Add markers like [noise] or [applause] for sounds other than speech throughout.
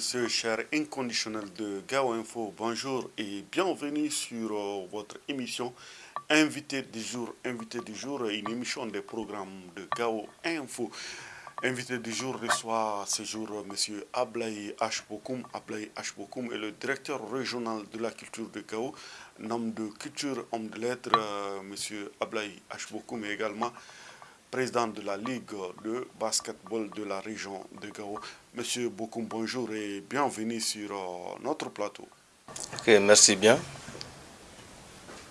Messieurs, chers inconditionnels de Gao Info, bonjour et bienvenue sur euh, votre émission Invité du jour. Invité du jour, une émission des programmes de Gao Info. Invité du jour reçoit ce jour M. Ablaï Ashbokoum. Ablaï Ashbokoum est le directeur régional de la culture de Gao. Nom de culture, homme de lettres, euh, M. Ablaï Ashbokoum est également président de la Ligue de basketball de la région de Gao. Monsieur Bokoum, bonjour et bienvenue sur euh, notre plateau. Ok, merci bien.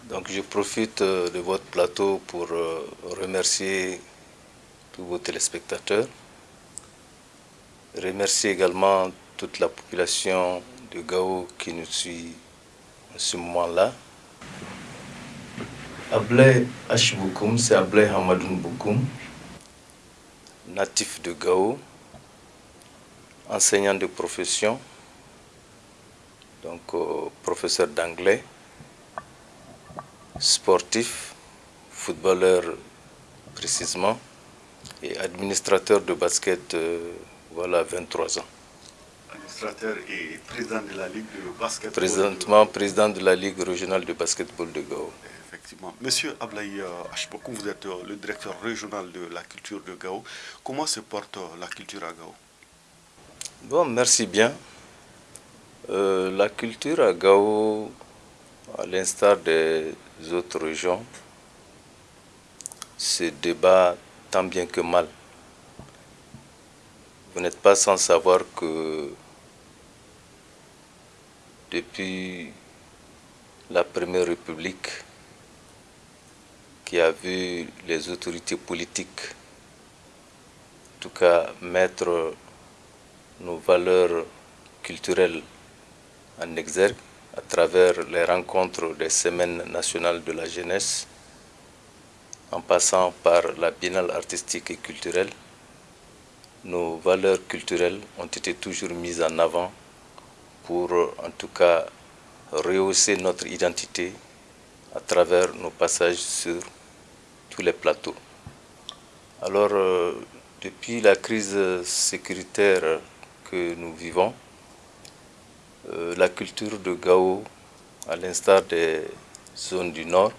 Donc je profite euh, de votre plateau pour euh, remercier tous vos téléspectateurs. Remercier également toute la population de Gao qui nous suit en ce moment-là. Ablay Ashboukoum, c'est Ablay Hamadoun Boukoum, natif de Gao, enseignant de profession, donc euh, professeur d'anglais, sportif, footballeur précisément, et administrateur de basket, euh, voilà, 23 ans. Administrateur et président de la Ligue de basketball. Présentement, président de la Ligue régionale de basketball de Gao. Monsieur Ablaï Ashbokoum, vous êtes euh, le directeur régional de la culture de Gao. Comment se porte euh, la culture à Gao? Bon, merci bien. Euh, la culture à Gao, à l'instar des autres régions, se débat tant bien que mal. Vous n'êtes pas sans savoir que depuis la Première République, qui a vu les autorités politiques, en tout cas, mettre nos valeurs culturelles en exergue à travers les rencontres des semaines nationales de la jeunesse, en passant par la biennale artistique et culturelle, nos valeurs culturelles ont été toujours mises en avant pour en tout cas rehausser notre identité à travers nos passages sur les plateaux. Alors, euh, depuis la crise sécuritaire que nous vivons, euh, la culture de Gao, à l'instar des zones du Nord,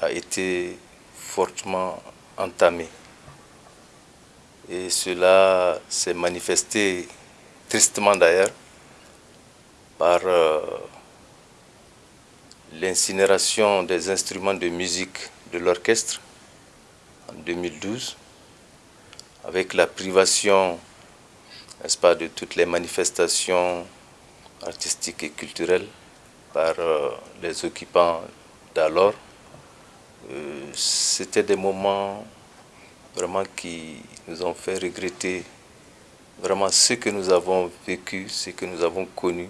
a été fortement entamée. Et cela s'est manifesté tristement d'ailleurs par euh, l'incinération des instruments de musique de l'orchestre en 2012, avec la privation, n'est-ce pas, de toutes les manifestations artistiques et culturelles par euh, les occupants d'alors. Euh, C'était des moments vraiment qui nous ont fait regretter vraiment ce que nous avons vécu, ce que nous avons connu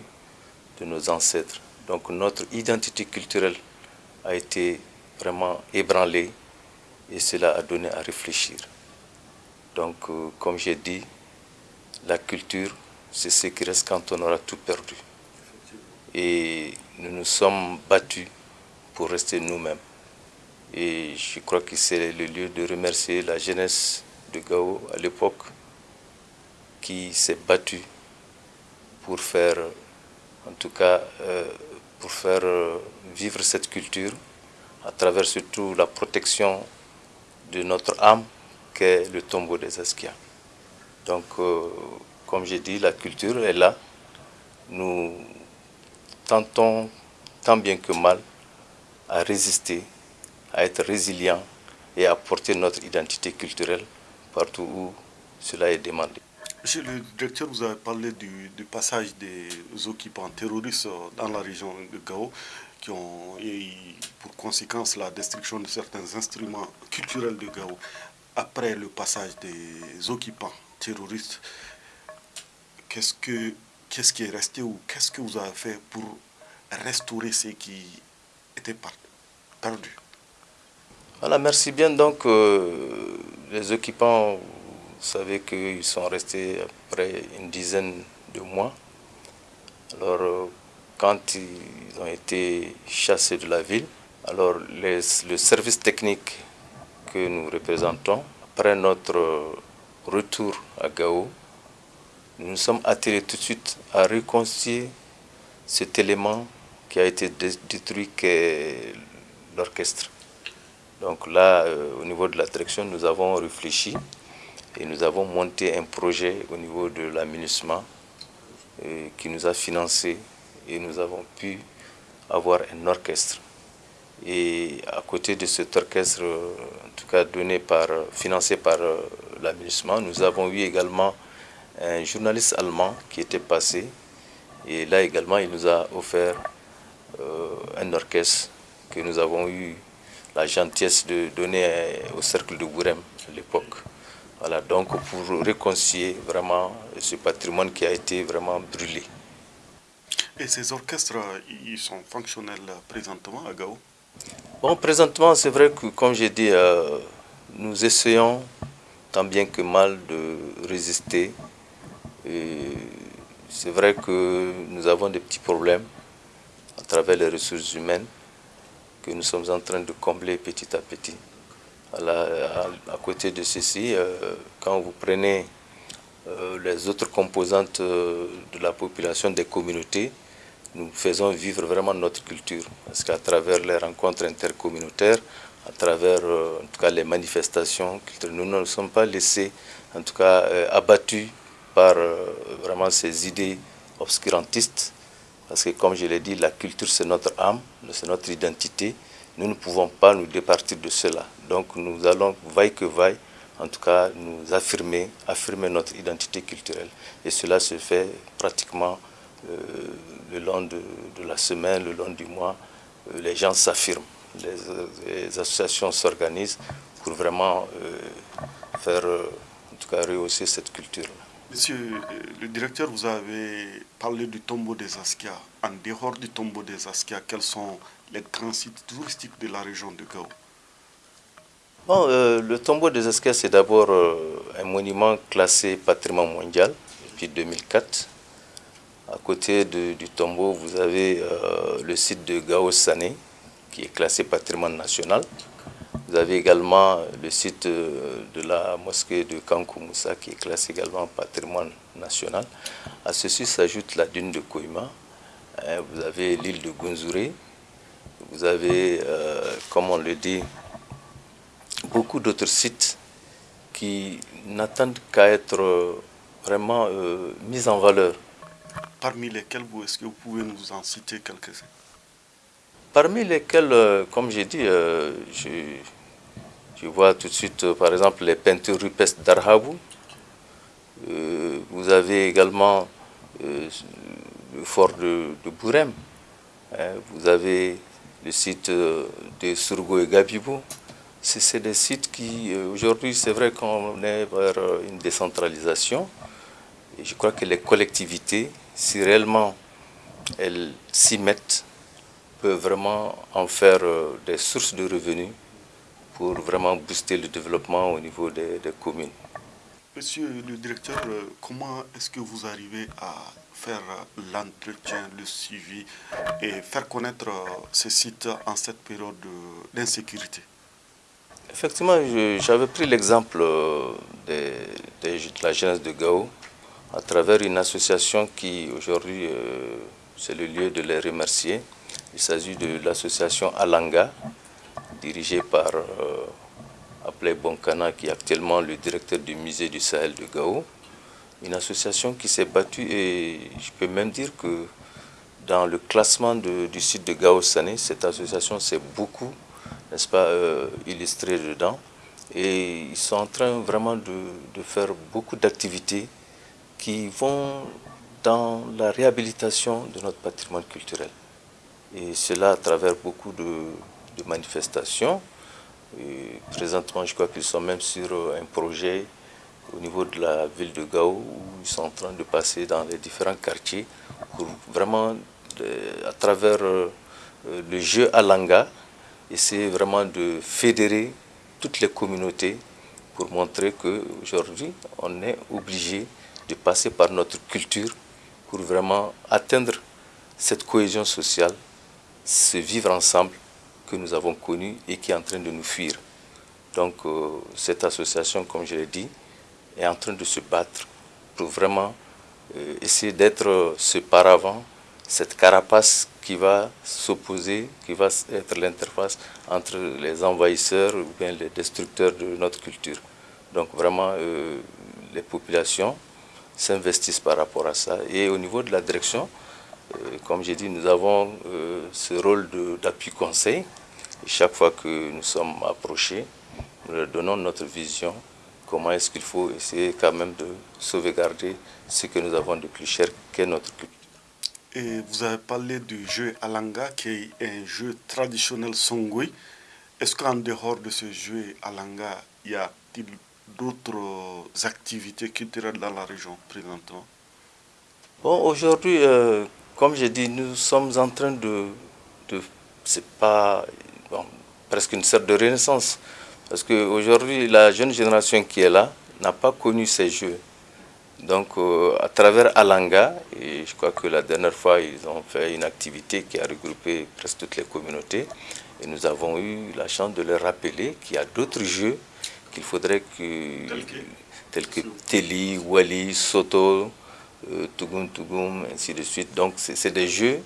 de nos ancêtres. Donc notre identité culturelle a été vraiment ébranlée et cela a donné à réfléchir. Donc euh, comme j'ai dit, la culture, c'est ce qui reste quand on aura tout perdu. Et nous nous sommes battus pour rester nous-mêmes. Et je crois que c'est le lieu de remercier la jeunesse de Gao à l'époque qui s'est battue pour faire, en tout cas, euh, pour faire euh, vivre cette culture à travers surtout la protection de notre âme qu'est le tombeau des Askia. Donc, euh, comme j'ai dit, la culture est là. Nous tentons tant bien que mal à résister, à être résilients et à porter notre identité culturelle partout où cela est demandé. Monsieur le directeur, vous avez parlé du, du passage des occupants terroristes dans la région de Gao qui ont eu pour conséquence la destruction de certains instruments culturels de Gao après le passage des occupants terroristes. Qu'est-ce, que, qu'est-ce qui est resté ou qu'est-ce que vous avez fait pour restaurer ce qui était perdu Voilà, merci bien. Donc, euh, les occupants, vous savez qu'ils sont restés après une dizaine de mois. Alors, euh, quand ils ont été chassés de la ville, alors le service technique que nous représentons, après notre retour à Gao, nous nous sommes attelés tout de suite à reconstruire cet élément qui a été détruit qu'est l'orchestre. Donc là, euh, au niveau de la direction, nous avons réfléchi et nous avons monté un projet au niveau de l'aménagement euh, qui nous a financé et nous avons pu avoir un orchestre. Et à côté de cet orchestre, euh, en tout cas donné par, financé par l'aménagement, nous avons eu également un journaliste allemand qui était passé. Et là également, il nous a offert euh, un orchestre que nous avons eu la gentillesse de donner au cercle de Gourem à l'époque. Voilà, donc pour réconcilier vraiment ce patrimoine qui a été vraiment brûlé. Et ces orchestres, ils sont fonctionnels présentement à Gao? Bon, présentement, c'est vrai que, comme j'ai dit, euh, nous essayons tant bien que mal de résister c'est vrai que nous avons des petits problèmes à travers les ressources humaines que nous sommes en train de combler petit à petit. À, côté de ceci, euh, quand vous prenez euh, les autres composantes de la population des communautés, nous faisons vivre vraiment notre culture. Parce qu'à travers les rencontres intercommunautaires, à travers en tout cas les manifestations nous ne nous sommes pas laissés en tout cas abattus par euh, vraiment ces idées obscurantistes. Parce que comme je l'ai dit, la culture c'est notre âme, c'est notre identité. Nous ne pouvons pas nous départir de cela. Donc nous allons, vaille que vaille, en tout cas nous affirmer, affirmer notre identité culturelle. Et cela se fait pratiquement euh, le long de, la semaine, le long du mois. Euh, les gens s'affirment, les, associations s'organisent pour vraiment faire, en tout cas, rehausser cette culture-là. Monsieur euh, le directeur, vous avez parlé du tombeau des Askia. En dehors du tombeau des Askia, quels sont les grands sites touristiques de la région de Gao? Bon, euh, Le tombeau des Askia, c'est d'abord euh, un monument classé patrimoine mondial depuis 2004. À côté du tombeau, vous avez le site de Gao Sané, qui est classé patrimoine national. Vous avez également le site euh, de la mosquée de Kankou Moussa qui est classé également patrimoine national. À ceci s'ajoute la dune de Koima. Hein, vous avez l'île de Gunzuré. Vous avez, euh, comme on le dit, beaucoup d'autres sites qui n'attendent qu'à être vraiment euh, mis en valeur. Parmi lesquels, est-ce que vous pouvez nous en citer quelques-uns? Parmi lesquels, comme j'ai dit, je, je vois tout de suite, euh, par exemple, les peintures rupestres d'Arhabou. Euh, vous avez également euh, le fort de, Bourem. Hein. vous avez le site de Surgo et Gabibou. C'est des sites qui, aujourd'hui, c'est vrai qu'on est vers une décentralisation. Je crois que les collectivités, si réellement elles s'y mettent, peuvent vraiment en faire des sources de revenus pour vraiment booster le développement au niveau des, communes. Monsieur le directeur, euh, comment est-ce que vous arrivez à faire l'entretien, le suivi et faire connaître euh, ces sites en cette période d'insécurité? Effectivement, j'avais pris l'exemple euh, de, la jeunesse de Gao à travers une association qui aujourd'hui, c'est le lieu de les remercier. Il s'agit de l'association Alanga, dirigé par euh, Aplay Bonkana, qui est actuellement le directeur du musée du Sahel de Gao. Une association qui s'est battue et je peux même dire que dans le classement du site de Gao Sané, cette association s'est beaucoup, n'est-ce pas, euh, illustrée dedans. Et ils sont en train vraiment de faire beaucoup d'activités qui vont dans la réhabilitation de notre patrimoine culturel. Et cela à travers beaucoup de, manifestations. Et présentement, je crois qu'ils sont même sur un projet au niveau de la ville de Gao où ils sont en train de passer dans les différents quartiers pour vraiment, à travers euh, le jeu Alanga, essayer vraiment de fédérer toutes les communautés pour montrer qu'aujourd'hui, on est obligé de passer par notre culture pour vraiment atteindre cette cohésion sociale, se vivre ensemble que nous avons connu et qui est en train de nous fuir. Donc euh, cette association, comme je l'ai dit, est en train de se battre pour vraiment essayer d'être ce paravent, cette carapace qui va s'opposer, qui va être l'interface entre les envahisseurs ou bien les destructeurs de notre culture. Donc vraiment, les populations s'investissent par rapport à ça. Et au niveau de la direction, comme j'ai dit, nous avons ce rôle d'appui conseil. chaque fois que nous sommes approchés, nous leur donnons notre vision comment est-ce qu'il faut essayer quand même de sauvegarder ce que nous avons de plus cher qu'est notre culture. Et vous avez parlé du jeu Alanga, qui est un jeu traditionnel Songwe. Est-ce qu'en dehors de ce jeu Alanga, y a-t-il d'autres activités culturelles dans la région présentement Bon, aujourd'hui, euh, comme j'ai dit, nous sommes en train de... c'est pas... presque une sorte de renaissance. Parce qu'aujourd'hui, la jeune génération qui est là n'a pas connu ces jeux. Donc, euh, à travers Alanga, et je crois que la dernière fois, ils ont fait une activité qui a regroupé presque toutes les communautés. Et nous avons eu la chance de leur rappeler qu'il y a d'autres jeux qu'il faudrait que, tels que Teli, Wali, Soto, euh, Tugum Tugum, ainsi de suite. Donc, c'est des jeux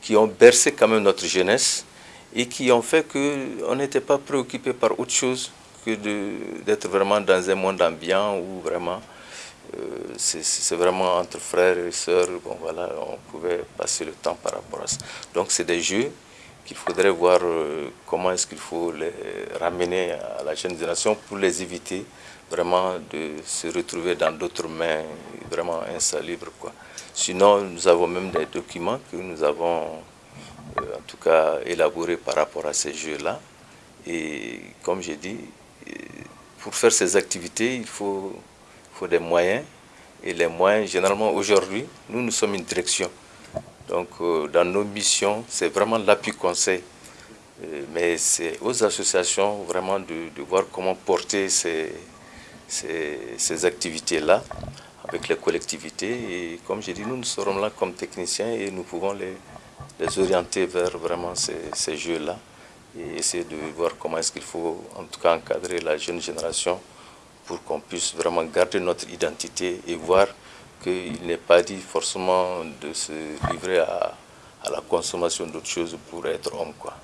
qui ont bercé quand même notre jeunesse et qui ont fait qu'on n'était pas préoccupé par autre chose que d'être vraiment dans un monde ambiant où vraiment euh, c'est vraiment entre frères et sœurs, bon voilà, on pouvait passer le temps par rapport à ça. Donc c'est des jeux qu'il faudrait voir euh, comment est-ce qu'il faut les ramener à la jeune génération pour les éviter vraiment de se retrouver dans d'autres mains vraiment insalubres. Quoi. Sinon, nous avons même des documents que nous avons euh, en tout cas élaboré par rapport à ces jeux-là. Et comme j'ai dit, euh, pour faire ces activités, il faut, faut des moyens. Et les moyens, généralement aujourd'hui, nous, nous sommes une direction. Donc euh, dans nos missions, c'est vraiment l'appui conseil. mais c'est aux associations vraiment de, voir comment porter ces, ces, ces activités-là avec les collectivités. Et comme j'ai dit, nous, nous serons là comme techniciens et nous pouvons les, les orienter vers vraiment ces, jeux-là et essayer de voir comment est-ce qu'il faut en tout cas encadrer la jeune génération pour qu'on puisse vraiment garder notre identité et voir qu'il n'est pas dit forcément de se livrer à, la consommation d'autres choses pour être homme. Quoi.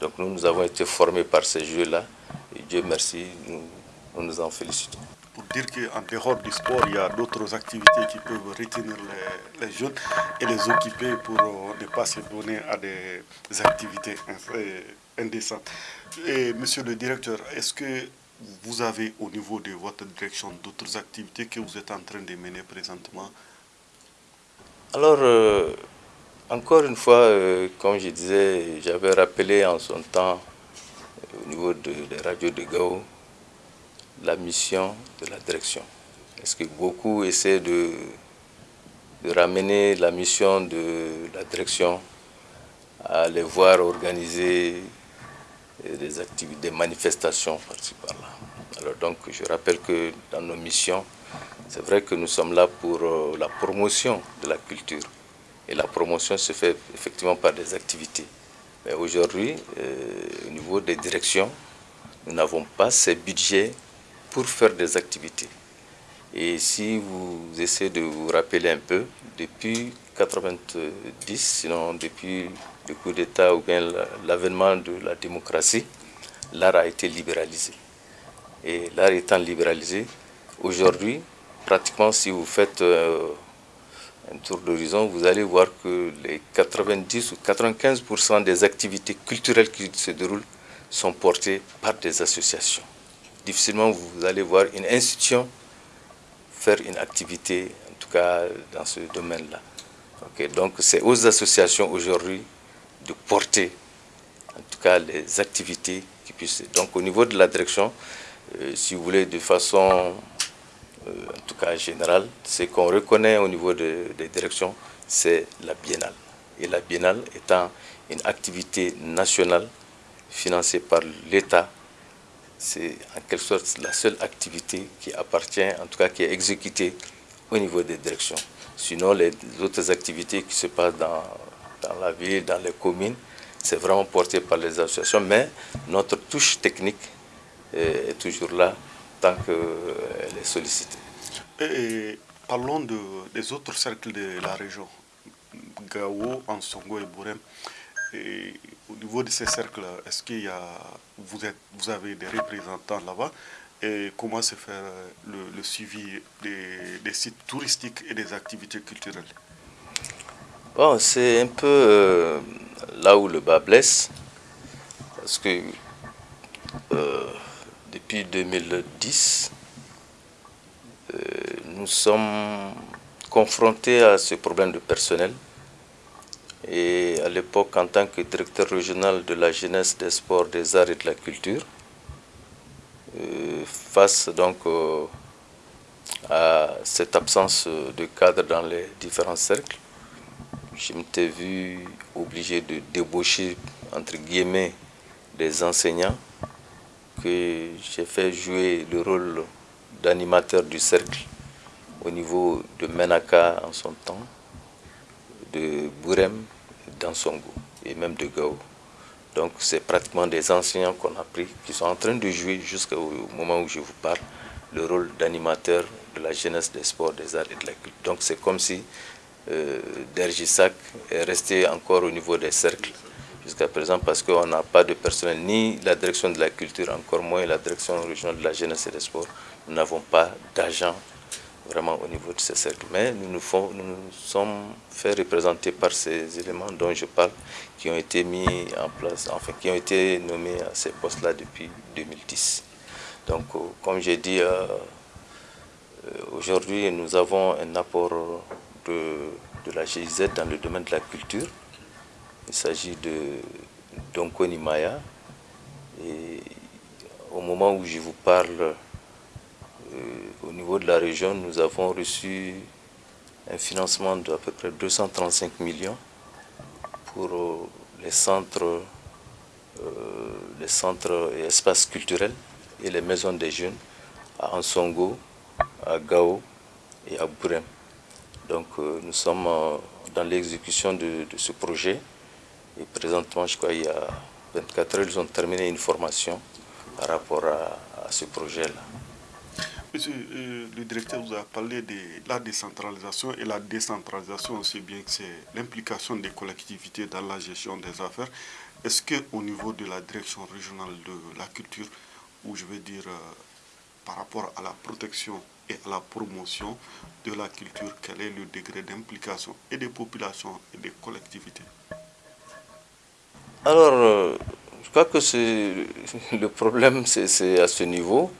Donc nous, nous avons été formés par ces jeux-là et Dieu merci, nous nous en félicitons pour dire qu'en dehors du sport, il y a d'autres activités qui peuvent retenir les, jeunes et les occuper pour euh, ne pas se donner à des activités indécentes. Et monsieur le directeur, est-ce que vous avez au niveau de votre direction d'autres activités que vous êtes en train de mener présentement? Alors, euh, encore une fois, euh, comme je disais, j'avais rappelé en son temps au niveau des radios de Gao la mission de la direction. Est-ce que beaucoup essaient de, ramener la mission de la direction à les voir organiser des activités, des manifestations par-ci par-là. Alors donc je rappelle que dans nos missions, c'est vrai que nous sommes là pour euh, la promotion de la culture. Et la promotion se fait effectivement par des activités. Mais aujourd'hui, euh, au niveau des directions, nous n'avons pas ces budgets pour faire des activités. Et si vous essayez de vous rappeler un peu, depuis 90, sinon depuis le coup d'État ou bien l'avènement de la démocratie, l'art a été libéralisé. Et l'art étant libéralisé, aujourd'hui, pratiquement si vous faites euh, un tour d'horizon, vous allez voir que les 90 ou 95% des activités culturelles qui se déroulent sont portées par des associations difficilement vous allez voir une institution faire une activité, en tout cas dans ce domaine-là. donc c'est aux associations aujourd'hui de porter en tout cas les activités qui puissent. Donc au niveau de la direction, euh, si vous voulez de façon euh, en tout cas générale, ce qu'on reconnaît au niveau des directions, c'est la biennale. Et la biennale étant une activité nationale financée par l'État c'est en quelque sorte la seule activité qui appartient, en tout cas qui est exécutée au niveau des directions. Sinon, les autres activités qui se passent dans, dans la ville, dans les communes, c'est vraiment porté par les associations, mais notre touche technique est toujours là tant qu'elle est sollicitée. Et parlons de, des autres cercles de la région, Gao, Ansongo et Bourem. Et au niveau de ces cercles, est-ce qu'il y a, vous, êtes, vous avez des représentants là-bas? Et comment se fait le, suivi des, sites touristiques et des activités culturelles? Bon, c'est un peu euh, là où le bas blesse, parce que euh, depuis 2010, euh, nous sommes confrontés à ce problème de personnel. Et à l'époque, en tant que directeur régional de la jeunesse, des sports, des arts et de la culture, face donc à cette absence de cadre dans les différents cercles, je m'étais vu obligé de débaucher, entre guillemets, des enseignants que j'ai fait jouer le rôle d'animateur du cercle au niveau de Menaka en son temps, de Bourem, d'Ansongo et même de Gao. Donc c'est pratiquement des enseignants qu'on a pris qui sont en train de jouer jusqu'au moment où je vous parle le rôle d'animateur de la jeunesse des sports, des arts et de la culture. Donc c'est comme si euh, Dergisac est resté encore au niveau des cercles jusqu'à présent parce qu'on n'a pas de personnel, ni la direction de la culture, encore moins la direction régionale de la jeunesse et des sports. Nous n'avons pas d'agents vraiment au niveau de ces cercles. Mais nous nous, nous sommes fait représenter par ces éléments dont je parle, qui ont été mis en place, enfin qui ont été nommés à ces postes-là depuis 2010. Donc, euh, comme j'ai dit, euh, euh, aujourd'hui, nous avons un apport de, la GIZ dans le domaine de la culture. Il s'agit de Donkoni Maya. Et au moment où je vous parle, euh, au niveau de la région, nous avons reçu un financement d'à peu près 235 millions pour euh, les centres, euh, les centres et espaces culturels et les maisons des jeunes à Ansongo, à Gao et à Bourem. Donc nous sommes dans l'exécution de, ce projet et présentement, je crois qu'il y a 24 heures, ils ont terminé une formation par rapport à, ce projet-là. Monsieur euh, le directeur vous a parlé de la décentralisation et la décentralisation, aussi bien que c'est l'implication des collectivités dans la gestion des affaires. Est-ce qu'au niveau de la direction régionale de la culture, ou je veux dire euh, par rapport à la protection et à la promotion de la culture, quel est le degré d'implication et des populations et des collectivités? Alors, euh, je crois que [laughs] le problème, c'est à ce niveau.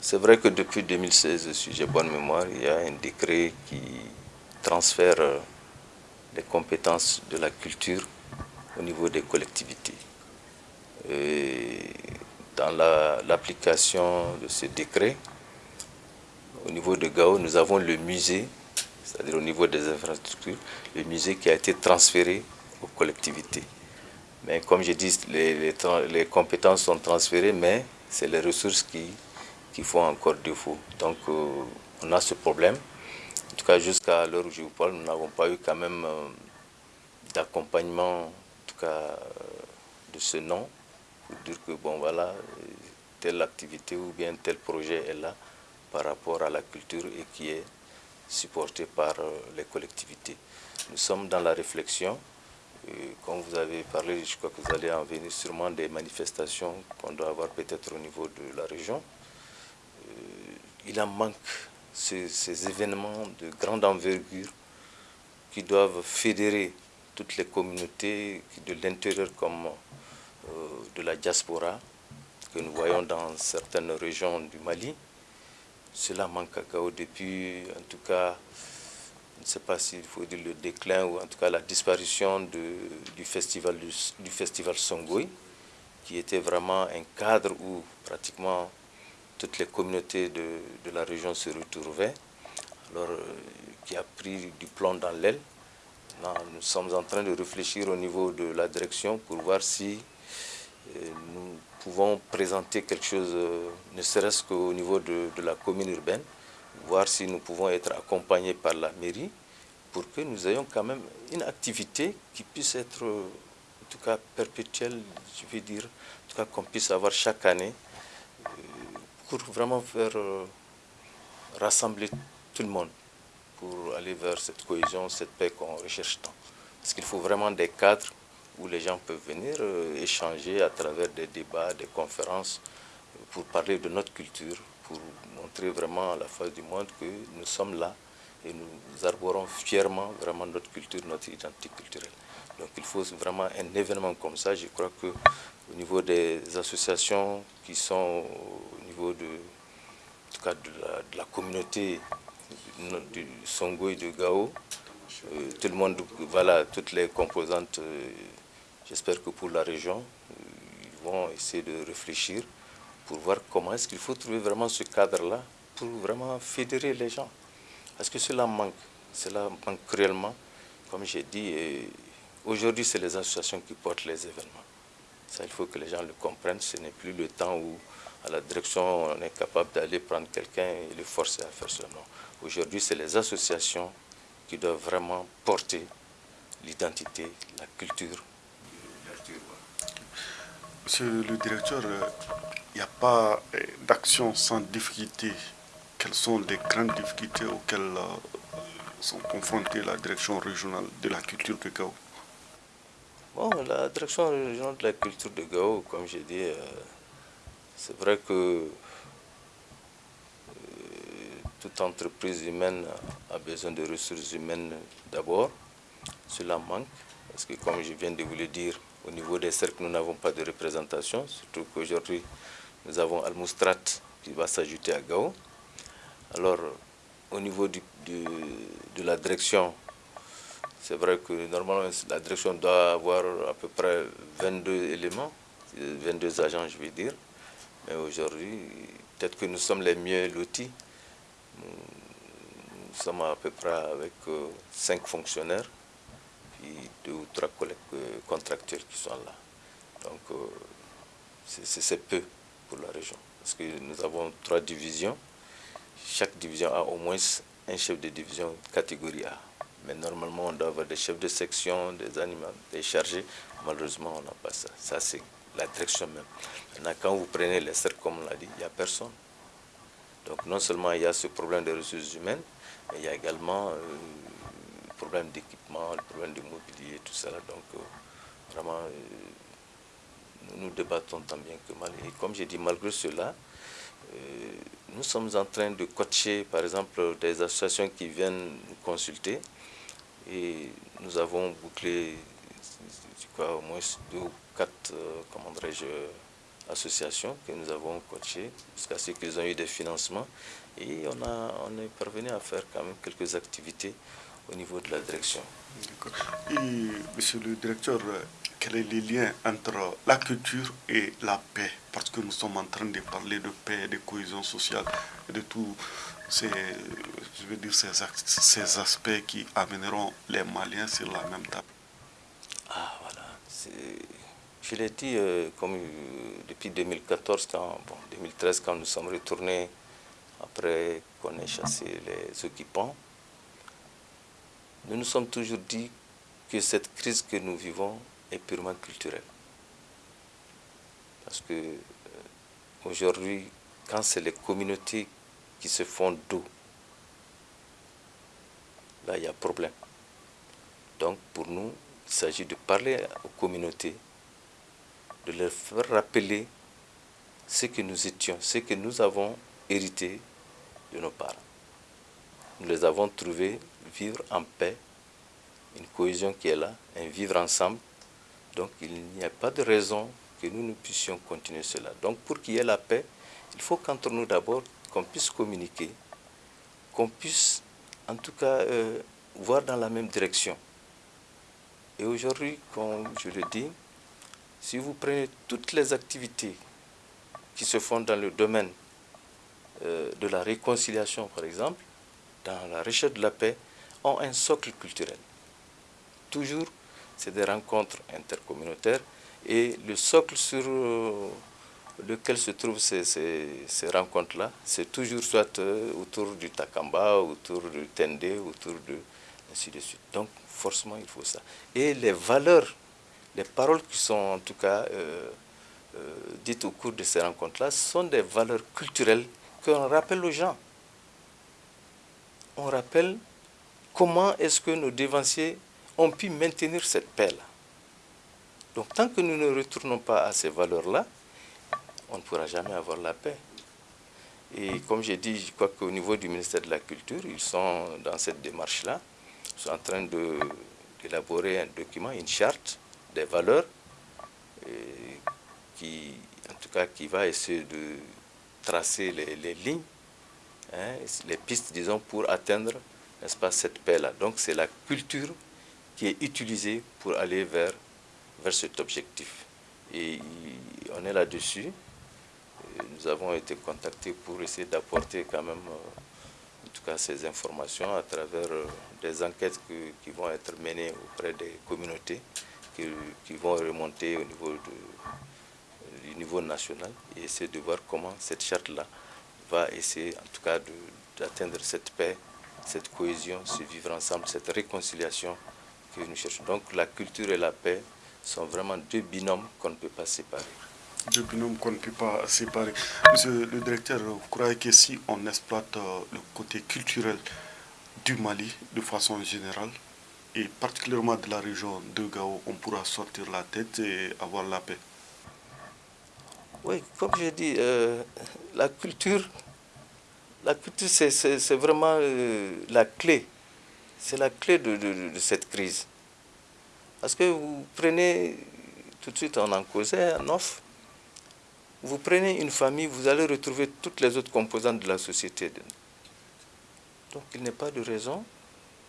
C'est vrai que depuis 2016, si j'ai bonne mémoire, il y a un décret qui transfère euh, les compétences de la culture au niveau des collectivités. Et dans l'application de ce décret, au niveau de Gao, nous avons le musée, c'est-à-dire au niveau des infrastructures, le musée qui a été transféré aux collectivités. Mais comme je dis, les, compétences sont transférées, mais c'est les ressources qui, qui font encore défaut. Donc euh, on a ce problème. En tout cas, jusqu'à l'heure où je vous parle, nous n'avons pas eu quand même euh, d'accompagnement, en tout cas, euh, de ce nom, pour dire que, bon, voilà, telle activité ou bien tel projet est là par rapport à la culture et qui est supporté par les collectivités. Nous sommes dans la réflexion comme vous avez parlé, je crois que vous allez en venir sûrement des manifestations qu'on doit avoir peut-être au niveau de la région. Euh, il en manque ces, événements de grande envergure qui doivent fédérer toutes les communautés de l'intérieur comme euh, de la diaspora que nous voyons dans certaines régions du Mali. Cela manque à Gao depuis, en tout cas, je ne sais pas s'il faut dire le déclin ou en tout cas la disparition du, festival, du, Songoy, qui était vraiment un cadre où pratiquement toutes les communautés de, la région se retrouvaient, alors euh, qui a pris du plomb dans l'aile. Nous sommes en train de réfléchir au niveau de la direction pour voir si nous pouvons présenter quelque chose, euh, ne serait-ce qu'au niveau de la commune urbaine, voir si nous pouvons être accompagnés par la mairie pour que nous ayons quand même une activité qui puisse être, en tout cas, perpétuelle, je veux dire, en tout cas, qu'on puisse avoir chaque année, euh, pour vraiment faire euh, rassembler tout le monde pour aller vers cette cohésion, cette paix qu'on recherche tant. Parce qu'il faut vraiment des cadres où les gens peuvent venir euh, échanger à travers des débats, des conférences, pour parler de notre culture, pour montrer vraiment à la face du monde que nous sommes là et nous arborons fièrement vraiment notre culture, notre identité culturelle. Donc il faut vraiment un événement comme ça. Je crois que au niveau des associations qui sont au niveau de, en cas de, la, communauté du Songo et du Gao, euh, tout le monde, voilà, toutes les composantes, euh, j'espère que pour la région, ils vont essayer de réfléchir pour voir comment est-ce qu'il faut trouver vraiment ce cadre-là pour vraiment fédérer les gens. Parce que cela manque, cela manque cruellement. Comme j'ai dit, aujourd'hui c'est les associations qui portent les événements. Ça, il faut que les gens le comprennent. Ce n'est plus le temps où, à la direction, on est capable d'aller prendre quelqu'un et le forcer à faire cela. Aujourd'hui, c'est les associations qui doivent vraiment porter l'identité, la culture. Monsieur le directeur, il euh, n'y a pas euh, d'action sans difficulté. Quelles sont les grandes difficultés auxquelles euh, sont confrontées la direction régionale de la culture de Gao? Bon, la direction régionale de la culture de Gao, comme j'ai dit, c'est vrai que toute entreprise humaine a besoin de ressources humaines d'abord. Cela manque, parce que comme je viens de vous le dire, au niveau des cercles, nous n'avons pas de représentation, surtout qu'aujourd'hui, nous avons Al-Moustrat qui va s'ajouter à Gao. Alors, au niveau de la direction, c'est vrai que normalement, la direction doit avoir à peu près 22 éléments, 22 agents, je vais dire. Mais aujourd'hui, peut-être que nous sommes les mieux lotis nous sommes à peu près avec euh, cinq fonctionnaires, puis deux ou trois collègues euh, contractuels qui sont là. Donc euh, c'est peu pour la région. Parce que nous avons trois divisions. Chaque division a au moins un chef de division catégorie A. Mais normalement, on doit avoir des chefs de section, des animaux, des chargés. Malheureusement, on n'a pas ça. Ça, c'est la direction même. Maintenant, quand vous prenez les cercles, comme on l'a dit, il n'y a personne. Donc non seulement il y a ce problème de ressources humaines, mais il y a également euh, problème d'équipement, le problème de mobilier, tout ça. Donc euh, vraiment, euh, nous nous débattons tant bien que mal. Et comme j'ai dit, malgré cela, nous sommes en train de coacher, par exemple, des associations qui viennent nous consulter. Et nous avons bouclé, je crois, au moins deux ou quatre, comment dirais-je, associations que nous avons coachées jusqu'à ce qu'ils ont eu des financements. Et on, a, on est parvenu à faire quand même quelques activités au niveau de la direction. Et, monsieur le directeur, quel est le lien entre la culture et la paix? Parce que nous sommes en train de parler de paix, de cohésion sociale, de tous ces, je veux dire, ces, ces aspects qui amèneront les Maliens sur la même table. Ah, voilà. Je l'ai dit euh, comme, euh, depuis 2014, quand, 2013, quand nous sommes retournés après qu'on ait chassé les occupants. Nous nous sommes toujours dit que cette crise que nous vivons est purement culturelle. Parce que euh, aujourd'hui, quand c'est les communautés qui se font d'eau, là il y a problème. Donc pour nous, il s'agit de parler aux communautés de leur faire rappeler ce que nous étions, ce que nous avons hérité de nos parents. Nous les avons trouvés vivre en paix, une cohésion qui est là, un vivre ensemble. Donc il n'y a pas de raison que nous ne puissions continuer cela. Donc pour qu'il y ait la paix, il faut qu'entre nous d'abord, qu'on puisse communiquer, qu'on puisse en tout cas euh, voir dans la même direction. Et aujourd'hui, comme je le dis, si vous prenez toutes les activités qui se font dans le domaine euh, de la réconciliation, par exemple, dans la recherche de la paix, ont un socle culturel. Toujours, c'est des rencontres intercommunautaires et le socle sur euh, lequel se trouvent ces, ces, rencontres-là, c'est toujours soit euh, autour du Takamba, autour du Tende, autour de... ainsi de suite. Donc, forcément, il faut ça. Et les valeurs les paroles qui sont en tout cas euh, dites au cours de ces rencontres-là sont des valeurs culturelles qu'on rappelle aux gens. on rappelle comment est-ce que nos dévanciers ont pu maintenir cette paix-là? Donc tant que nous ne retournons pas à ces valeurs-là, on ne pourra jamais avoir la paix. Et comme j'ai dit, je crois qu'au niveau du ministère de la Culture, ils sont dans cette démarche-là. Ils sont en train d'élaborer un document, une charte des valeurs, qui, en tout cas, qui va essayer de tracer les, lignes, hein, les pistes, disons, pour atteindre, cette paix-là. Donc c'est la culture qui est utilisée pour aller vers, vers cet objectif. Et on est là-dessus nous avons été contactés pour essayer d'apporter quand même, euh, en tout cas, ces informations à travers euh, des enquêtes qui vont être menées auprès des communautés, qui, vont remonter au niveau du niveau national et essayer de voir comment cette charte-là va essayer, en tout cas, d'atteindre cette paix, cette cohésion, ce vivre ensemble, cette réconciliation que nous cherchons. Donc la culture et la paix sont vraiment deux binômes qu'on ne peut pas séparer deux binômes qu'on ne peut pas séparer. Monsieur le directeur, vous croyez que si on exploite euh, le côté culturel du Mali de façon générale, et particulièrement de la région de Gao, on pourra sortir la tête et avoir la paix? Oui, comme j'ai dit, euh, la culture, la culture c'est vraiment euh, la clé. C'est la clé de, de, cette crise. Parce que vous prenez, tout de suite on en causait, en offre, vous prenez une famille, vous allez retrouver toutes les autres composantes de la société. Donc il n'est pas de raison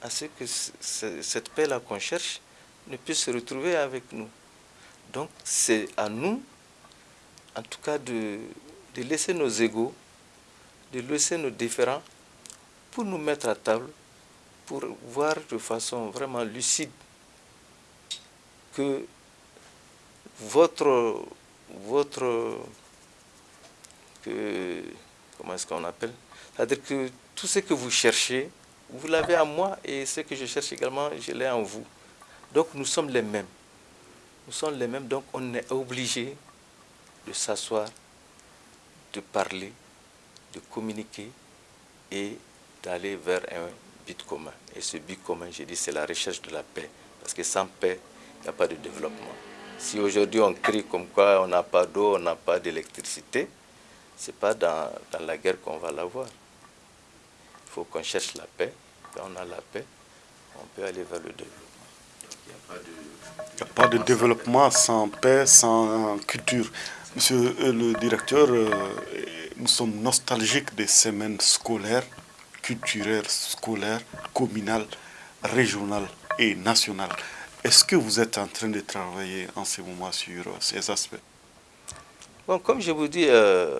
à ce que cette paix-là qu'on cherche ne puisse se retrouver avec nous. Donc c'est à nous, en tout cas, de, de laisser nos égaux, de laisser nos différends pour nous mettre à table, pour voir de façon vraiment lucide que votre votre que comment est-ce qu'on appelle? C'est-à-dire que tout ce que vous cherchez, vous l'avez en moi et ce que je cherche également, je l'ai en vous. Donc nous sommes les mêmes. Nous sommes les mêmes, donc on est obligé de s'asseoir, de parler, de communiquer et d'aller vers un but commun. Et ce but commun, j'ai dit, c'est la recherche de la paix. Parce que sans paix, il n'y a pas de développement. Si aujourd'hui on crie comme quoi on n'a pas d'eau, on n'a pas d'électricité, ce n'est pas dans, la guerre qu'on va l'avoir. Il faut qu'on cherche la paix. Quand on a la paix, on peut aller vers le développement. Il n'y a, pas de développement sans paix, sans culture. Monsieur le directeur, euh, nous sommes nostalgiques des semaines scolaires, culturelles, scolaires, communales, régionales et nationales. Est-ce que vous êtes en train de travailler en ce moment sur euh, ces aspects? Bon, comme je vous dis, euh,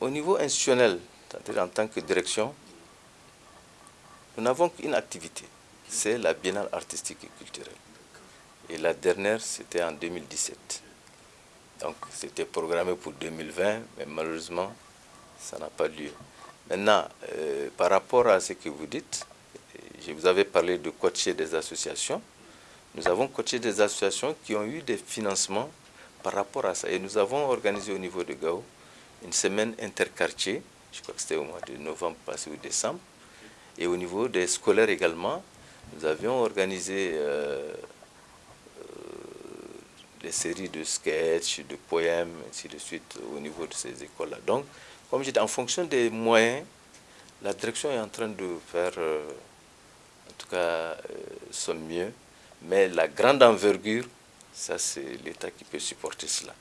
au niveau institutionnel, en tant que direction, nous n'avons qu'une activité, c'est la biennale artistique et culturelle. Et la dernière, c'était en 2017. Donc, c'était programmé pour 2020, mais malheureusement, ça n'a pas lieu. Maintenant, euh, par rapport à ce que vous dites, je vous avais parlé de coacher des associations. Nous avons coaché des associations qui ont eu des financements par rapport à ça. Et nous avons organisé au niveau de Gao une semaine interquartier, je crois que c'était au mois de novembre passé ou décembre. Et au niveau des scolaires également, nous avions organisé euh, des séries de sketchs, de poèmes, ainsi de suite, au niveau de ces écoles-là. Donc, comme je dis, en fonction des moyens, la direction est en train de faire... Euh, en tout cas, euh, sont mieux. Mais la grande envergure, ça c'est l'État qui peut supporter cela.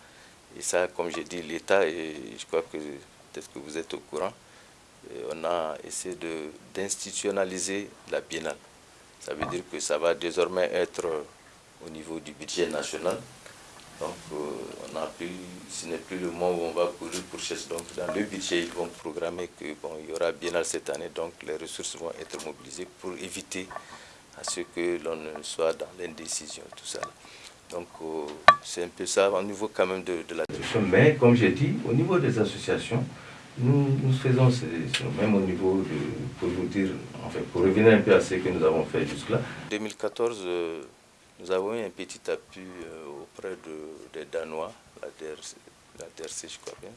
Et ça, comme j'ai dit, l'État, et je crois que peut-être que vous êtes au courant, euh, on a essayé d'institutionnaliser la biennale. Ça veut dire que ça va désormais être au niveau du budget national. Donc, euh, on a plus, ce n'est plus le moment où on va courir pour chercher. Donc, dans le budget, ils vont programmer qu'il bon, y aura biennale cette année. Donc, les ressources vont être mobilisées pour éviter à ce que l'on ne soit dans l'indécision, tout ça. Donc, euh, c'est un peu ça au niveau quand même de, de la Mais, comme j'ai dit, au niveau des associations, nous, nous faisons, même au niveau de, pour vous dire, enfin, pour revenir un peu à ce que nous avons fait jusque-là. 2014, nous avons eu un petit appui euh, auprès de, des Danois, la DRC, la je crois bien.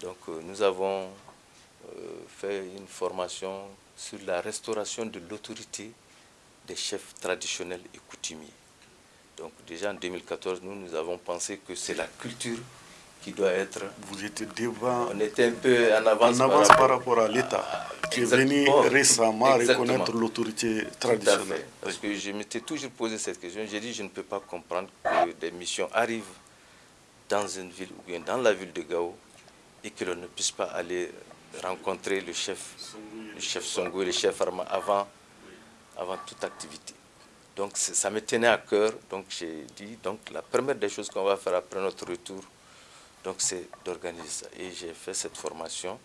Donc euh, nous avons euh, fait une formation sur la restauration de l'autorité des chefs traditionnels et coutumiers. Donc déjà en 2014, nous, nous avons pensé que c'est la culture qui doit être... Vous étiez devant... On était un peu en avance, par, rapport, à l'État, qui est venu récemment reconnaître l'autorité traditionnelle. Parce que je m'étais toujours posé cette question. J'ai dit, je ne peux pas comprendre que des missions arrivent dans une ville ou bien dans la ville de Gao et que l'on ne puisse pas aller rencontrer le chef, le chef Songo et le chef Arma avant, avant toute activité. Donc ça me tenait à cœur, donc j'ai dit, donc la première des choses qu'on va faire après notre retour, donc c'est d'organiser ça. Et j'ai fait cette formation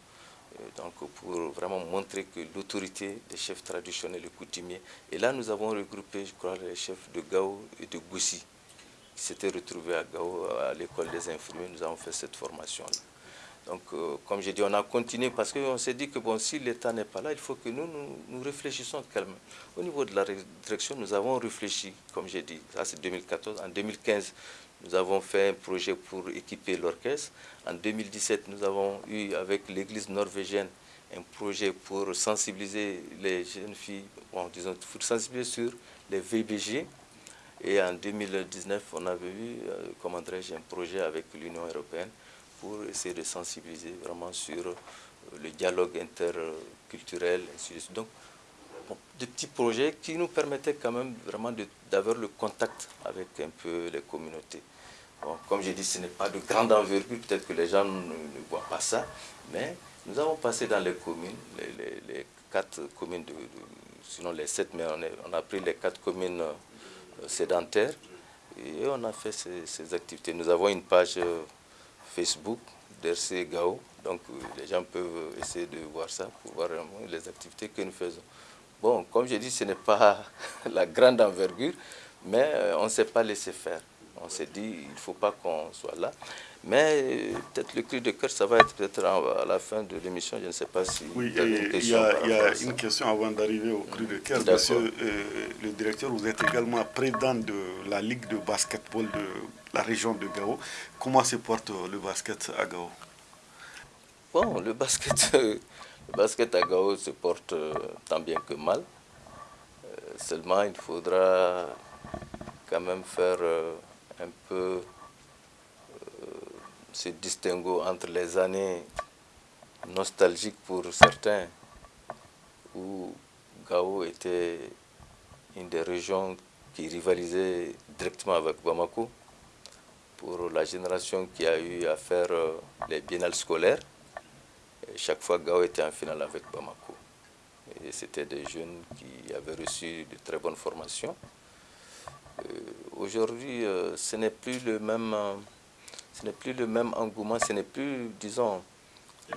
donc pour vraiment montrer que l'autorité des chefs traditionnels et coutumiers, et là nous avons regroupé, je crois, les chefs de Gao et de Goussi, qui s'étaient retrouvés à Gao, à l'école des infirmiers, nous avons fait cette formation-là. Donc, euh, comme j'ai dit, on a continué parce qu'on s'est dit que bon, si l'État n'est pas là, il faut que nous, nous, réfléchissions calmement. Au niveau de la direction, nous avons réfléchi, comme j'ai dit, ça c'est 2014. En 2015, nous avons fait un projet pour équiper l'orchestre. En 2017, nous avons eu avec l'église norvégienne un projet pour sensibiliser les jeunes filles, bon, disons, pour sensibiliser sur les VBG. Et en 2019, on avait eu, euh, comment dirais-je, un projet avec l'Union européenne pour essayer de sensibiliser vraiment sur euh, le dialogue interculturel, Donc, des petits projets qui nous permettaient quand même vraiment d'avoir le contact avec un peu les communautés. Comme j'ai dit, ce n'est pas de grande envergure, peut-être que les gens ne, voient pas ça, mais nous avons passé dans les communes, les, quatre communes, de, sinon les sept, mais on, a pris les quatre communes euh, sédentaires et on a fait ces, activités. Nous avons une page euh, Facebook d'RC Gao. Donc euh, les gens peuvent essayer de voir ça pour voir les activités que nous faisons. Bon, comme je dis, ce n'est pas [laughs] la grande envergure, mais on ne s'est pas laissé faire. On s'est dit, il ne faut pas qu'on soit là. Mais euh, peut-être le cri de cœur, ça va être peut-être à la fin de l'émission. Je ne sais pas si. Oui, il y a, une question avant d'arriver au cri de cœur. Monsieur le directeur, vous êtes également président de la Ligue de basketball de la région de Gao. Comment se porte le basket à Gao? Bon, le basket, [laughs] le basket à Gao se porte euh, tant bien que mal. Euh, seulement, il faudra quand même faire euh, un peu ce distinguo entre les années nostalgiques pour certains, où Gao était une des régions qui rivalisait directement avec Bamako, pour la génération qui a eu à faire euh, les biennales scolaires. chaque fois, Gao était en finale avec Bamako. Et c'était des jeunes qui avaient reçu de très bonnes formations. Euh, aujourd'hui, euh, ce n'est plus le même, ce n'est plus le même engouement, ce n'est plus, disons,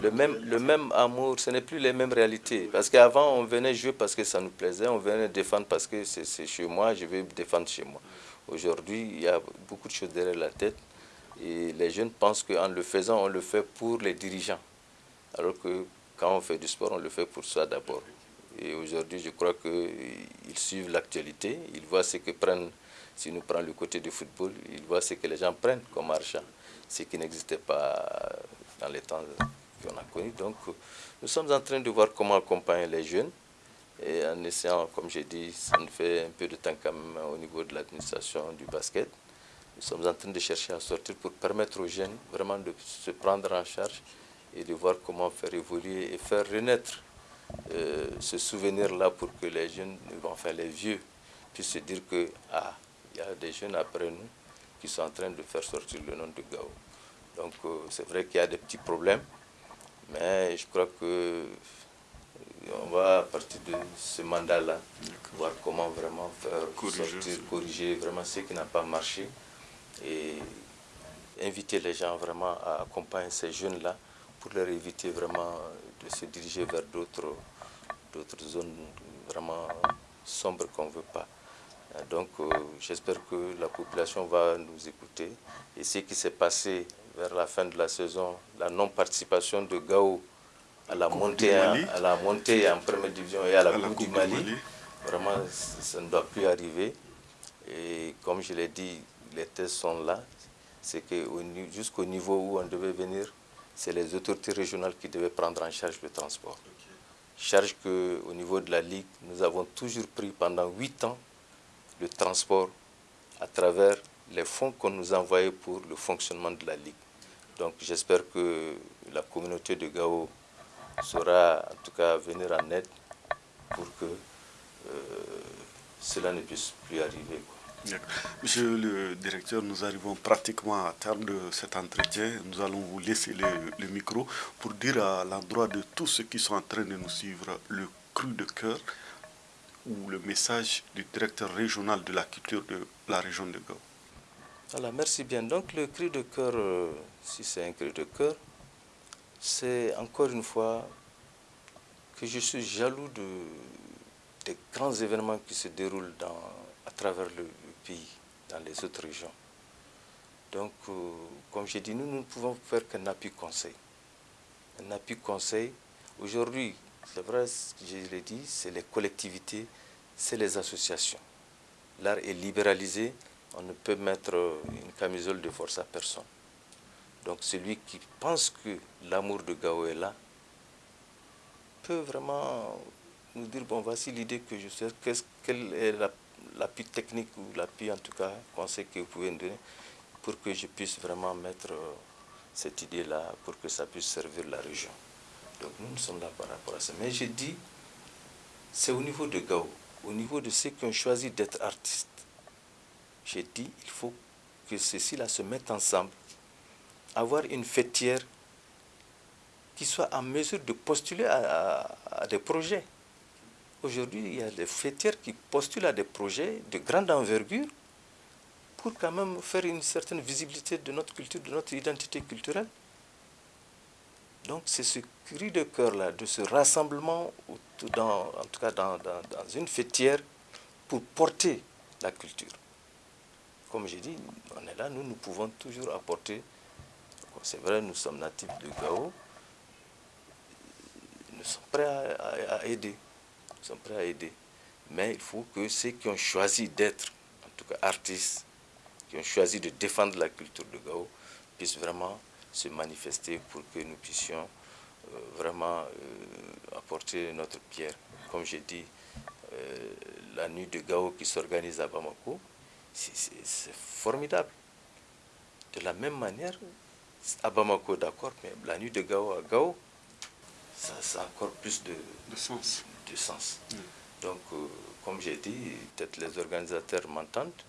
le même, le même amour, ce n'est plus les mêmes réalités. Parce qu'avant, on venait jouer parce que ça nous plaisait, on venait défendre parce que c'est chez moi, je vais défendre chez moi. Aujourd'hui, il y a beaucoup de choses derrière la tête et les jeunes pensent qu'en le faisant, on le fait pour les dirigeants. Alors que quand on fait du sport, on le fait pour soi d'abord. Et aujourd'hui, je crois qu'ils suivent l'actualité, ils voient ce que prennent, si nous prenons le côté du football, ils voient ce que les gens prennent comme argent, ce qui n'existait pas dans les temps qu'on a connus. Donc, nous sommes en train de voir comment accompagner les jeunes et en essayant, comme j'ai dit, ça nous fait un peu de temps quand même au niveau de l'administration du basket. Nous sommes en train de chercher à sortir pour permettre aux jeunes vraiment de se prendre en charge et de voir comment faire évoluer et faire renaître euh, ce souvenir-là pour que les jeunes, enfin les vieux, puissent se dire que ah, il y a des jeunes après nous qui sont en train de faire sortir le nom de Gao. Donc euh, c'est vrai qu'il y a des petits problèmes, mais je crois que on va à partir de ce mandat-là voir comment vraiment faire corriger, corriger vraiment ce qui n'a pas marché et inviter les gens vraiment à accompagner ces jeunes-là pour leur éviter vraiment de se diriger vers d'autres zones vraiment sombres qu'on ne veut pas. Donc euh, j'espère que la population va nous écouter et ce qui s'est passé vers la fin de la saison, la non-participation de Gao à la, montée, à, la montée en première division et à la, Coupe, du Mali. Vraiment, ça ne doit plus arriver. Et comme je l'ai dit, les tests sont là. C'est que jusqu'au niveau où on devait venir, c'est les autorités régionales qui devaient prendre en charge le transport. Charge qu'au niveau de la Ligue, nous avons toujours pris pendant huit ans le transport à travers les fonds qu'on nous envoyait pour le fonctionnement de la Ligue. Donc j'espère que la communauté de Gao saura en tout cas venir en aide pour que euh, cela ne puisse plus arriver. Monsieur le directeur, nous arrivons pratiquement à terme de cet entretien. Nous allons vous laisser le, micro pour dire à l'endroit de tous ceux qui sont en train de nous suivre le cru de cœur ou le message du directeur régional de la culture de la région de Gao. Alors, merci bien. Donc le cri de cœur, euh, si c'est un cri de cœur, c'est encore une fois que je suis jaloux de, des grands événements qui se déroulent à travers le, pays, dans les autres régions. Donc, euh, comme j'ai dit, nous, nous ne pouvons faire qu'un appui conseil. Un appui conseil, aujourd'hui, c'est vrai, je l'ai dit, c'est les collectivités, c'est les associations. L'art est libéralisé, on ne peut mettre une camisole de force à personne. Donc celui qui pense que l'amour de Gao est là, peut vraiment nous dire, bon, voici l'idée que je sais, quelle est l'appui technique ou l'appui en tout cas conseil que vous pouvez me donner pour que je puisse vraiment mettre euh, cette idée-là pour que ça puisse servir la région. Donc nous, nous sommes là par rapport à ça. Mais j'ai dit, c'est au niveau de Gao, au niveau de ceux qui ont choisi d'être artistes. J'ai dit, il faut que ceux-ci-là se mettent ensemble, avoir une fêtière qui soit en mesure de postuler à, des projets. Aujourd'hui, il y a des fêtières qui postulent à des projets de grande envergure pour quand même faire une certaine visibilité de notre culture, de notre identité culturelle. Donc c'est ce cri de cœur-là, de ce rassemblement, dans, en tout cas dans, dans, une fêtière, pour porter la culture. Comme j'ai dit, on est là, nous, nous pouvons toujours apporter. C'est vrai, nous sommes natifs de Gao. Nous sommes prêts à, aider. Nous sommes prêts à aider. Mais il faut que ceux qui ont choisi d'être, en tout cas artistes, qui ont choisi de défendre la culture de Gao, puissent vraiment se manifester pour que nous puissions euh, vraiment euh, apporter notre pierre. Comme j'ai dit, euh, la nuit de Gao qui s'organise à Bamako, c'est formidable. De la même manière, à Bamako, d'accord, mais la nuit de Gao à Gao, ça, a encore plus de, sens. De sens. Mm. Donc, comme j'ai dit, peut-être les organisateurs m'entendent,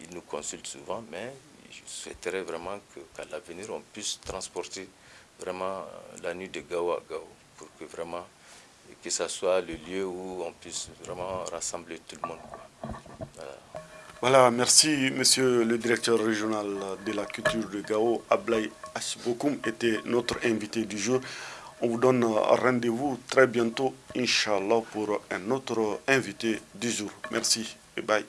ils nous consultent souvent, mais je souhaiterais vraiment qu'à l'avenir, on puisse transporter vraiment euh, la nuit de Gao à Gao, pour que vraiment, que ce soit le lieu où on puisse vraiment rassembler tout le monde. Voilà. merci monsieur le directeur régional de la culture de Gao, Ablay Ashbokoum était notre invité du jour. On vous donne rendez-vous très bientôt, Inch'Allah, pour un autre invité du jour. Merci et bye.